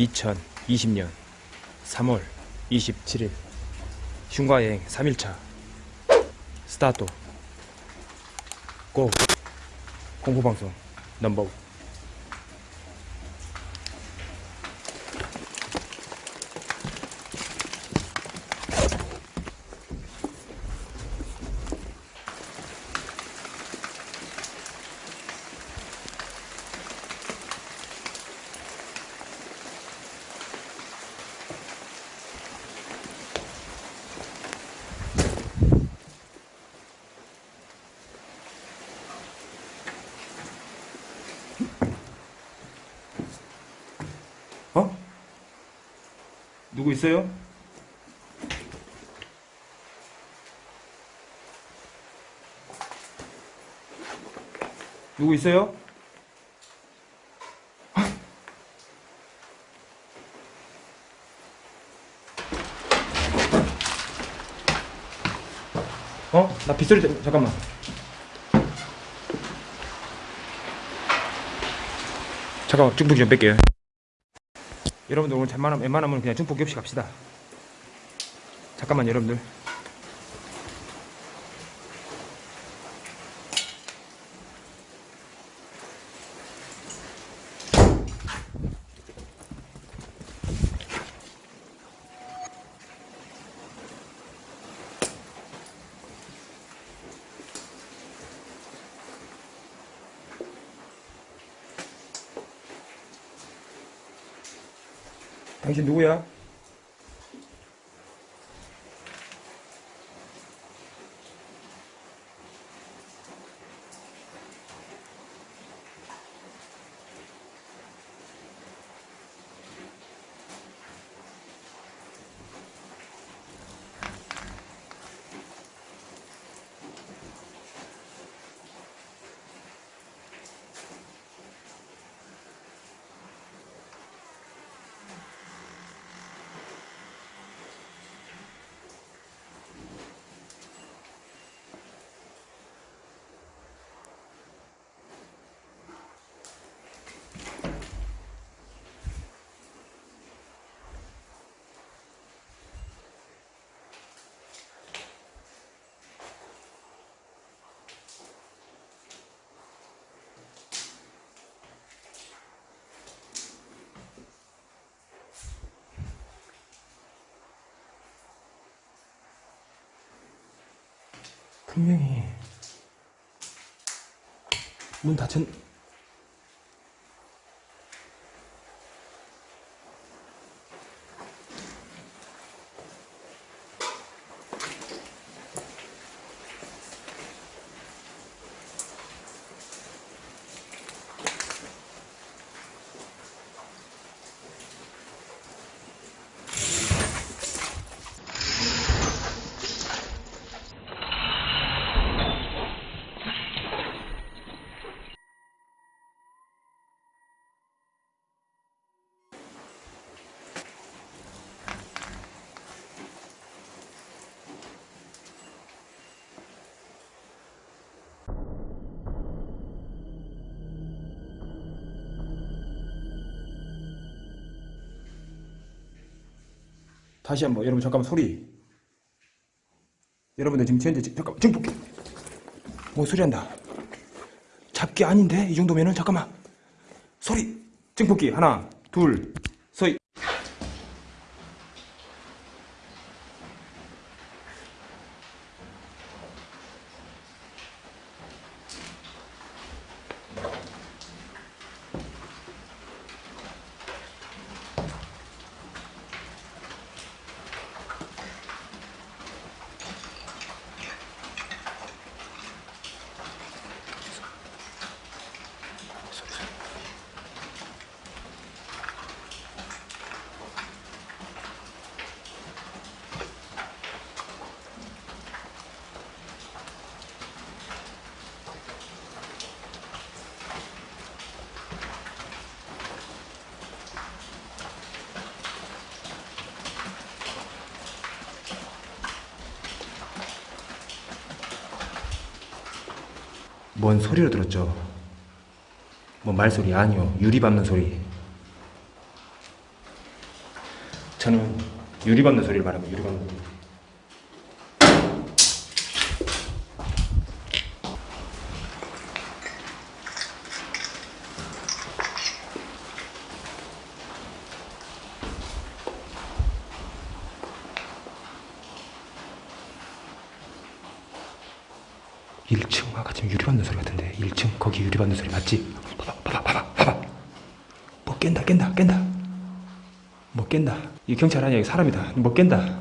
2020년 3월 27일 흉가여행 3일차 스타트 고 공포방송 넘버 1 보고 있어요? 누구 있어요? 어? 나 빗소리 때 잠깐만 잠깐만 쭉북이 좀 뺄게요 여러분들 오늘 웬만하면, 웬만하면 그냥 중폭기 없이 갑시다. 잠깐만 여러분들 당신 누구야? 분명히 문 닫혔 다시 한번 여러분 잠깐만 소리. 여러분들 지금 현재 지- 잠깐만 지금 뭐 소리 한다. 잡기 아닌데? 이 정도면은 잠깐만. 소리. 증폭기 하나 둘 뭔 소리를 들었죠. 뭐 말소리 아니요. 유리 밟는 소리. 저는 유리 밟는 소리를 말합니다. 유리 밟는 소리. 아까 지금 유리 밟는 소리 같은데 1층 거기 유리 밟는 소리 맞지? 봐봐 봐봐 봐봐 봐봐. 뭐 깬다 깬다 깬다. 뭐 깬다. 이 경찰 아니야 이 사람이다. 뭐 깬다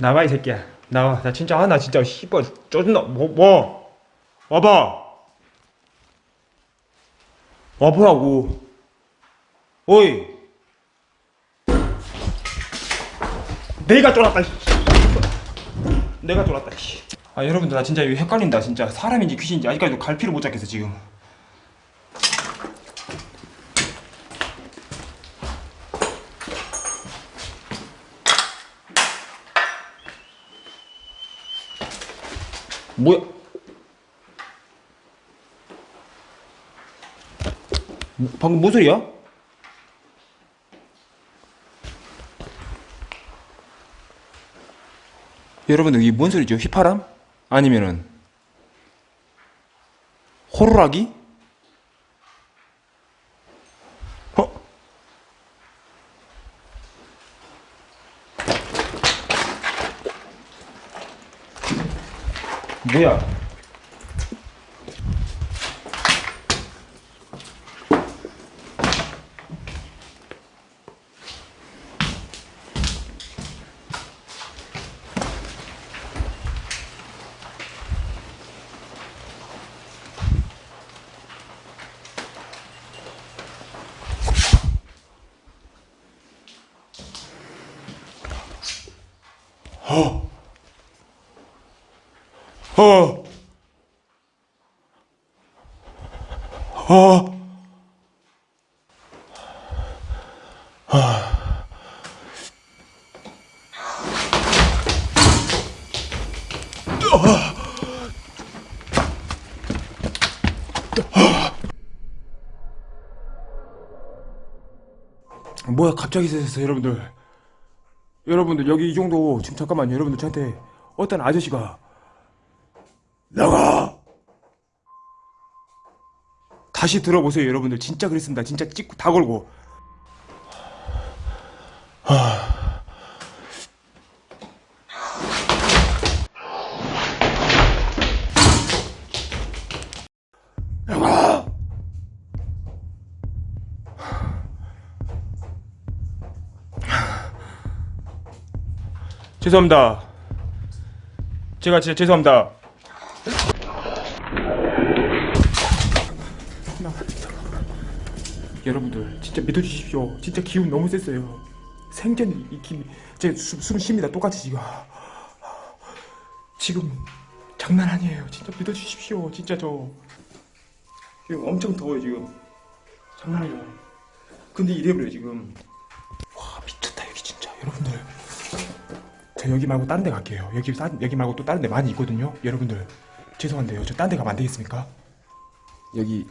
나와 이 새끼야. 나와. 나 진짜 하나 진짜 씨발 쪼준다. 뭐 뭐? 와봐. 와보라고. 어이. 내가 쫄았다 씨. 내가 쫄았다 씨. 아 여러분들 나 진짜 이거 헷갈린다 진짜. 사람인지 귀신인지 아직까지도 갈피를 못 잡겠어 지금 뭐야? 뭐, 방금 뭔 소리야? 여러분들 이게 뭔 소리죠? 휘파람? 아니면은 호루라기? 어? 뭐야? 어. 어. 뭐야 갑자기 세졌어 여러분들 여러분들 여기 이 정도 지금 잠깐만요 여러분들 저한테 어떤 아저씨가 나가! 다시 들어보세요 여러분들. 진짜 그랬습니다. 진짜 찍고 다 걸고. 나가! 죄송합니다. 제가 진짜 죄송합니다 여러분들 진짜 믿어주십시오. 진짜 기운 너무 셌어요. 생전 이 기운 제숨 쉽니다. 똑같이 지금 지금 장난 아니에요. 진짜 믿어주십시오. 진짜 저 지금 엄청 더워요 지금 장난 아니에요. 근데 이래버려 요 지금 와 미쳤다 여기 진짜 여러분들 저 여기 말고 다른 데 갈게요. 여기 사- 여기 말고 또 다른 데 많이 있거든요. 여러분들 죄송한데요. 저 딴 데 가면 안 되겠습니까? 여기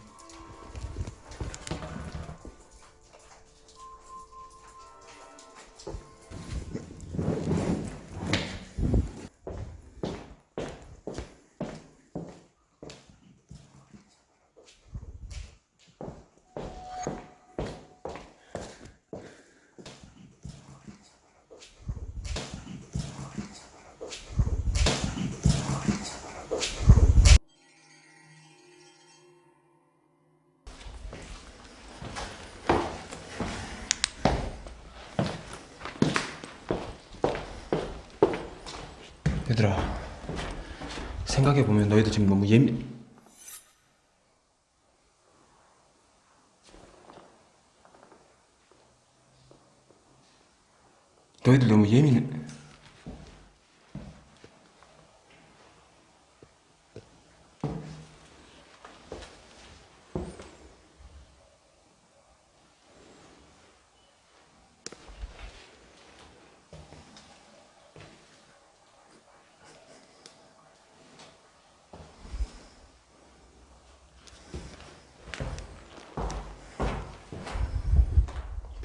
얘들아 생각해보면 너희들 지금 너무 예민 너희들 너무 예민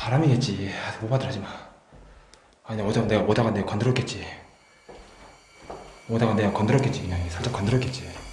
바람이겠지. 아, 오바들 하지마. 아니 오다가 내가 오다가 내가 건드렸겠지. 오다가 내가 건드렸겠지. 그냥 살짝 건드렸겠지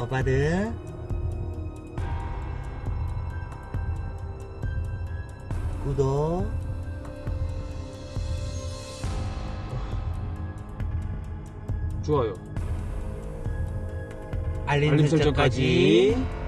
오빠들 구독. 좋아요. 알림, 알림 설정까지. 설정까지